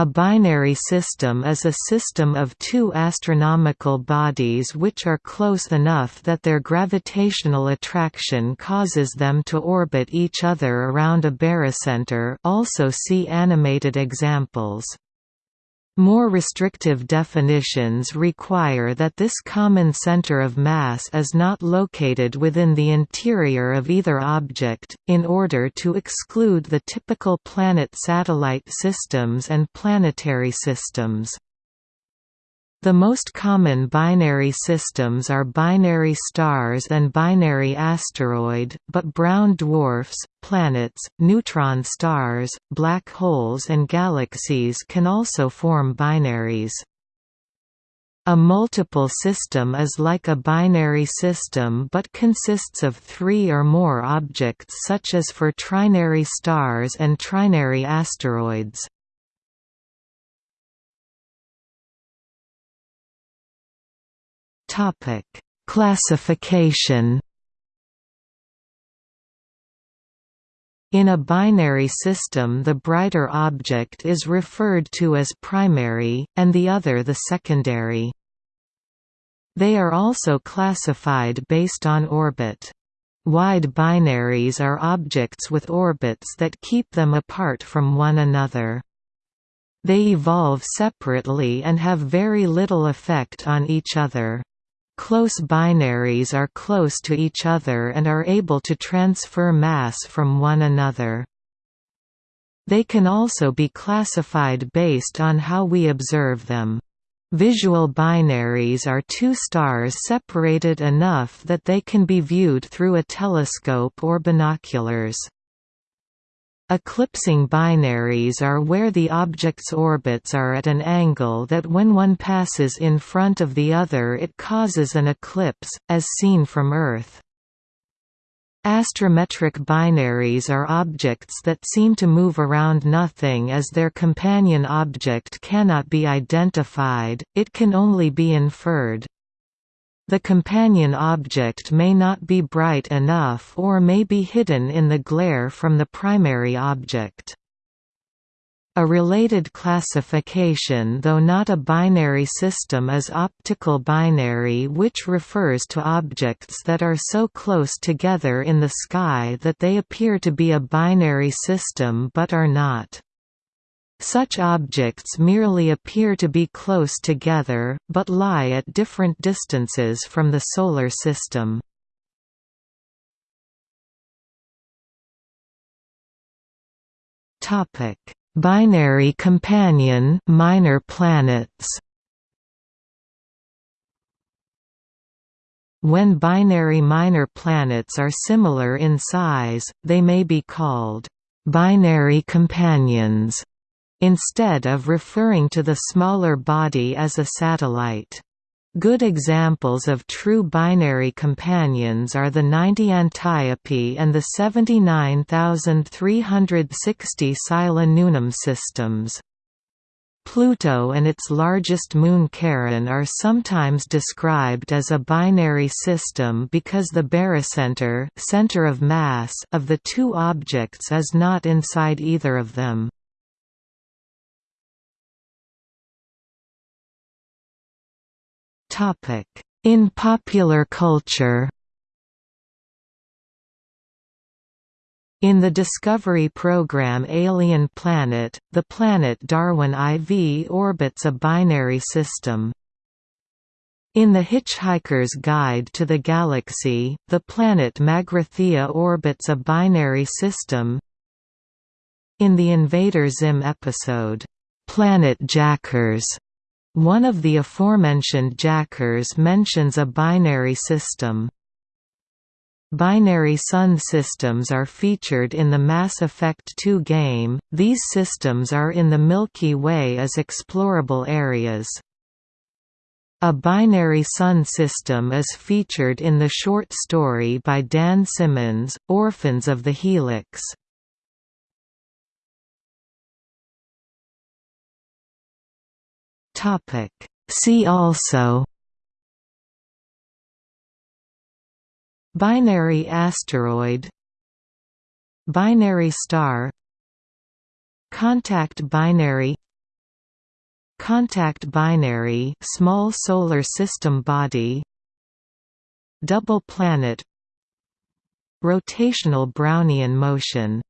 A binary system is a system of two astronomical bodies which are close enough that their gravitational attraction causes them to orbit each other around a barycenter also see animated examples. More restrictive definitions require that this common center of mass is not located within the interior of either object, in order to exclude the typical planet-satellite systems and planetary systems. The most common binary systems are binary stars and binary asteroid, but brown dwarfs, planets, neutron stars, black holes and galaxies can also form binaries. A multiple system is like a binary system but consists of three or more objects such as for trinary stars and trinary asteroids. Topic: Classification. In a binary system the brighter object is referred to as primary, and the other the secondary. They are also classified based on orbit. Wide binaries are objects with orbits that keep them apart from one another. They evolve separately and have very little effect on each other. Close binaries are close to each other and are able to transfer mass from one another. They can also be classified based on how we observe them. Visual binaries are two stars separated enough that they can be viewed through a telescope or binoculars. Eclipsing binaries are where the object's orbits are at an angle that when one passes in front of the other it causes an eclipse, as seen from Earth. Astrometric binaries are objects that seem to move around nothing as their companion object cannot be identified, it can only be inferred. The companion object may not be bright enough or may be hidden in the glare from the primary object. A related classification though not a binary system is optical binary which refers to objects that are so close together in the sky that they appear to be a binary system but are not. Such objects merely appear to be close together, but lie at different distances from the Solar System. Binary companion minor planets. When binary minor planets are similar in size, they may be called binary companions instead of referring to the smaller body as a satellite. Good examples of true binary companions are the 90 Antiope and the 79360 Sila Nunam systems. Pluto and its largest moon Charon are sometimes described as a binary system because the barycenter center of, mass of the two objects is not inside either of them. In popular culture In the Discovery program Alien Planet, the planet Darwin IV orbits a binary system. In The Hitchhiker's Guide to the Galaxy, the planet Magrathea orbits a binary system. In the Invader Zim episode, "'Planet Jackers' One of the aforementioned jackers mentions a binary system. Binary sun systems are featured in the Mass Effect 2 game, these systems are in the Milky Way as explorable areas. A binary sun system is featured in the short story by Dan Simmons, Orphans of the Helix. Topic. See also Binary asteroid Binary star Contact binary contact binary small solar system body double planet rotational brownian motion